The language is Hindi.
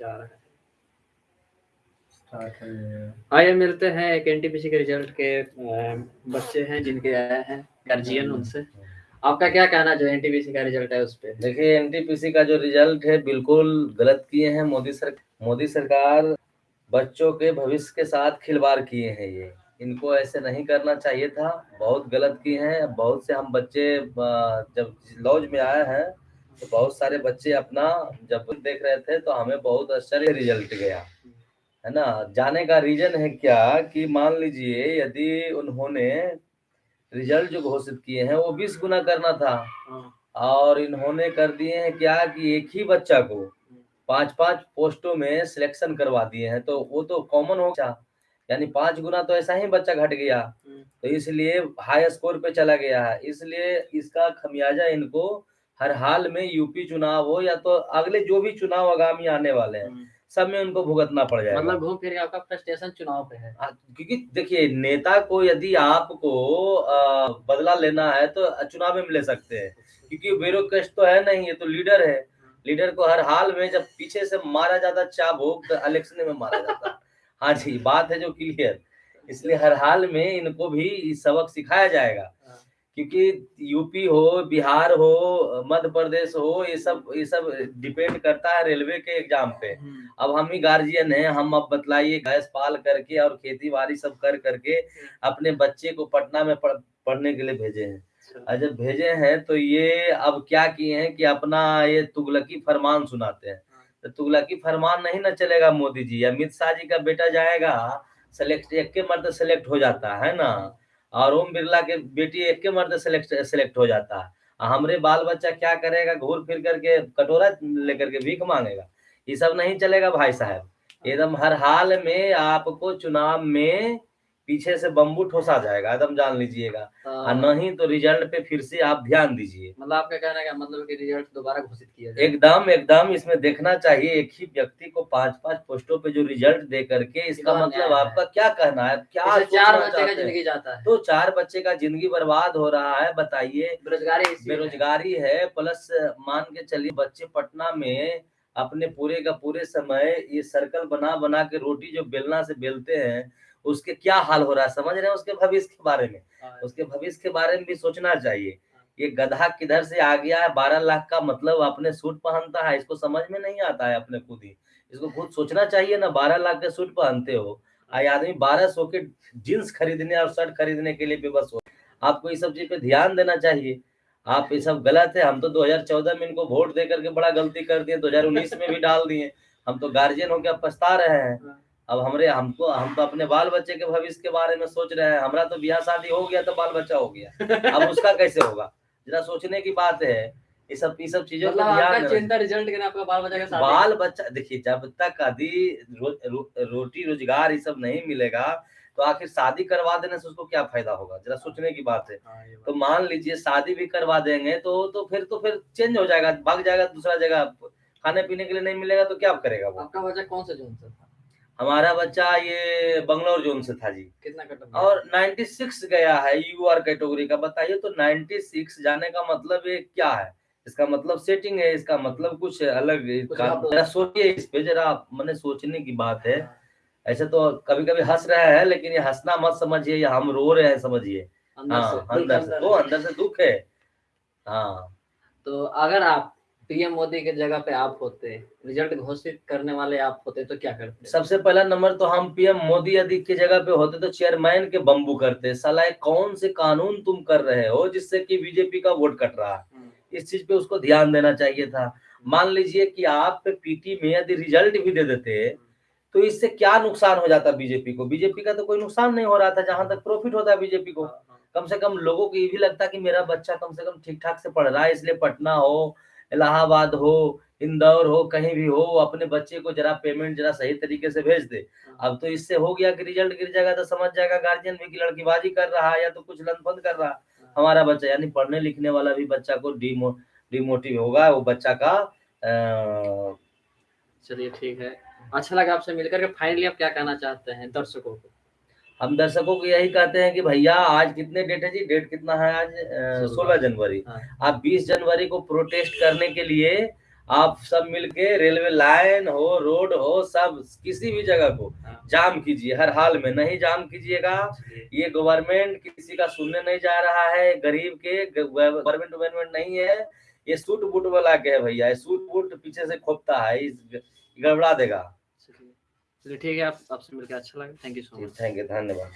जा रहा है। आइए मिलते हैं एक एनटीपीसी के रिज़ल्ट के बच्चे हैं जिनके आए हैं गार्जियन उनसे। आपका क्या कहना जो एनटीपीसी का रिज़ल्ट है उस पर देखिए एनटीपीसी का जो रिज़ल्ट है बिल्कुल गलत किए हैं। मोदी सर मोदी सरकार बच्चों के भविष्य के साथ खिलवाड़ किए हैं ये। इनको ऐसे नहीं करना चाहिए था। बहुत गलत किए हैं। बहुत से हम बच्चे जब लॉज में आए हैं तो बहुत सारे बच्चे अपना जब देख रहे थे तो हमें बहुत आश्चर्य रिज़ल्ट गया। है ना? जाने का रीजन है क्या कि मान लीजिए यदि उन्होंने रिज़ल्ट जो घोषित किए हैं वो बीस गुना करना था। हाँ। और इन्होंने कर दिए हैं क्या कि एक ही बच्चा को पाँच पाँच पोस्टों में सिलेक्शन करवा दिए हैं तो वो तो कॉमन हो गया। यानी पाँच गुना तो ऐसा ही बच्चा घट गया। हम्म। तो इसलिए हाई स्कोर पे चला गया है। इसलिए इसका खमियाजा इनको हर हाल में यूपी चुनाव हो या तो अगले जो भी चुनाव आगामी आने वाले हैं हम्म। सब में उनको भुगतना पड़ जाएगा। मतलब घूम फिर आपका फ्रस्ट्रेशन चुनाव पे है। हाँ, क्योंकि देखिए नेता को यदि आपको बदला लेना है तो चुनाव में ले सकते हैं। क्योंकि ब्यूरोक्रेट तो है नहीं ये तो लीडर है। लीडर को हर हाल में जब पीछे से मारा जाता चाबुक तो इलेक्शन में मारा जाता। हाँ जी बात है जो क्लियर। इसलिए हर हाल में इनको भी सबक सिखाया जाएगा। क्योंकि यूपी हो बिहार हो मध्य प्रदेश हो ये सब ये सब डिपेंड करता है रेलवे के एग्ज़ाम पे हम्म। अब हम ही गार्जियन हैं हम अब बतलाइए गैस पाल करके और खेती बाड़ी सब कर करके अपने बच्चे को पटना में पढ़, पढ़ने के लिए भेजे हैं अच्छा। और जब भेजे हैं तो ये अब क्या किए हैं कि अपना ये तुगलकी फरमान सुनाते हैं हाँ। तो तुगलकी फरमान नहीं ना चलेगा मोदी जी अमित शाह जी का बेटा जाएगा सेलेक्ट एक के मर्द सेलेक्ट हो जाता है ना और ओम बिरला के बेटी एक के मर्द सेलेक्ट सेलेक्ट हो जाता। है हमरे बाल बच्चा क्या करेगा? घूर फिर करके कटोरा लेकर के भीख मांगेगा। ये सब नहीं चलेगा भाई साहब। एकदम हर हाल में आपको चुनाव में पीछे से बम्बू ठोसा जाएगा एकदम जान लीजिएगा। और हाँ। नहीं तो रिज़ल्ट पे फिर से आप ध्यान दीजिए। मतलब आपका कहना है मतलब कि रिज़ल्ट दोबारा घोषित किया जाए। एकदम एकदम इसमें देखना चाहिए एक ही व्यक्ति को पाँच पाँच पोस्टों पे जो रिज़ल्ट दे करके इसका मतलब आपका क्या कहना है? क्या चार बच्चे का ज़िंदगी जाता है। तो चार बच्चे का ज़िंदगी बर्बाद हो रहा है बताइए। बेरोजगारी बेरोजगारी है प्लस मान के चलिए बच्चे पटना में अपने पूरे का पूरे समय ये सर्कल बना बना के रोटी जो बेलना से बेलते हैं उसके क्या हाल हो रहा है? समझ रहे हैं उसके भविष्य के बारे में? हाँ। उसके भविष्य के बारे में भी सोचना चाहिए। ये गधा किधर से आ गया है? बारह लाख का मतलब अपने सूट पहनता है। इसको समझ में नहीं आता है अपने खुद ही। इसको खुद सोचना चाहिए ना बारह लाख के सूट पहनते हो आई आदमी बारह सौ के जींस खरीदने और शर्ट खरीदने के लिए बेबस हो। आपको इस सब चीज़ पे ध्यान देना चाहिए। आप ये सब गलत है। हम तो 2014 में इनको वोट दे करके बड़ा गलती कर दिए 2019 में भी डाल दिए। हम तो गार्जियन होकर पछता रहे हैं। अब हमरे हमको हम तो अपने बाल बच्चे के भविष्य के बारे में सोच रहे हैं। हमारा तो ब्याह शादी हो गया तो बाल बच्चा हो गया। अब उसका कैसे होगा? जरा सोचने की बात है। ये सब ये सब चीज़ों का मतलब ध्यान चिंता रिज़ल्ट के आपका बाल बच्चा का बाल बच्चा देखिए जब तक आदि रो, रो, रोटी रोज़गार ये सब नहीं मिलेगा तो आखिर शादी करवा देने से उसको क्या फ़ायदा होगा? जरा सोचने की बात है। हाँ, तो मान लीजिए शादी भी करवा देंगे तो तो फिर तो फिर चेंज हो जाएगा भाग जाएगा दूसरा जगह। खाने पीने के लिए नहीं मिलेगा तो क्या करेगा वो? आपका बच्चा कौन सा जोन से था? हमारा बच्चा ये बंगलोर जोन से था जी। कितना और 96 गया है यू आर कैटेगरी का। बताइए तो 96 जाने का मतलब ये क्या है? इसका मतलब सेटिंग है इसका मतलब कुछ अलग जरा सोचिए इस पे जरा मैंने सोचने की बात है। हाँ। ऐसे तो कभी कभी हंस रहे हैं लेकिन ये हंसना मत समझिए या हम रो रहे हैं समझिए। हाँ अंदर से तो अंदर से दुख है। हाँ। तो अगर आप पीएम मोदी के जगह पे आप होते रिज़ल्ट घोषित करने वाले आप होते तो क्या करते? सबसे पहला नंबर तो हम पीएम मोदी यदि की जगह पे होते तो चेयरमैन के बम्बू करते। सलाह कौन से कानून तुम कर रहे हो जिससे कि बीजेपी का वोट कट रहा? है हम्म। इस चीज़ पे उसको ध्यान देना चाहिए था। मान लीजिए कि आप पीटी में यदि रिज़ल्ट भी दे देते तो इससे क्या नुकसान हो जाता बीजेपी को बीजेपी का तो कोई नुकसान नहीं हो रहा था जहाँ तक प्रॉफिट होता है बीजेपी को हाँ, हाँ। कम से कम लोगों को ये भी लगता कि मेरा बच्चा कम से कम ठीक ठाक से पढ़ रहा है इसलिए पटना हो इलाहाबाद हो इंदौर हो कहीं भी हो अपने बच्चे को जरा पेमेंट जरा सही तरीके से भेज दे हाँ। अब तो इससे हो गया कि रिज़ल्ट गिर जाएगा तो समझ जाएगा गार्जियन भी कि लड़कीबाजी कर रहा है या तो कुछ लनफन कर रहा। हमारा बच्चा यानी पढ़ने लिखने वाला भी बच्चा को डीमो डिमोटिव होगा वो बच्चा का चलिए ठीक है। अच्छा लगा आपसे मिलकर के फाइनली आप क्या कहना चाहते हैं दर्शकों को? हम दर्शकों को यही कहते हैं कि भैया आज कितने डेट है जी? डेट कितना है आज? सोलह। जनवरी। हाँ। आप बीस जनवरी को प्रोटेस्ट करने के लिए आप सब मिलके रेलवे लाइन हो रोड हो सब किसी भी जगह को हाँ। जाम कीजिए हर हाल में नहीं जाम कीजिएगा। ये गवर्नमेंट किसी का सुनने नहीं जा रहा है गरीब के गवर्नमेंट गवर्नमेंट नहीं है। ये सूट बूट वाला के है भैया सूट बूट पीछे से खोपता है इस गड़बड़ा देगा। चलिए। ठीक है आप आपसे मिलकर अच्छा लगा। Thank you so much thank you धन्यवाद।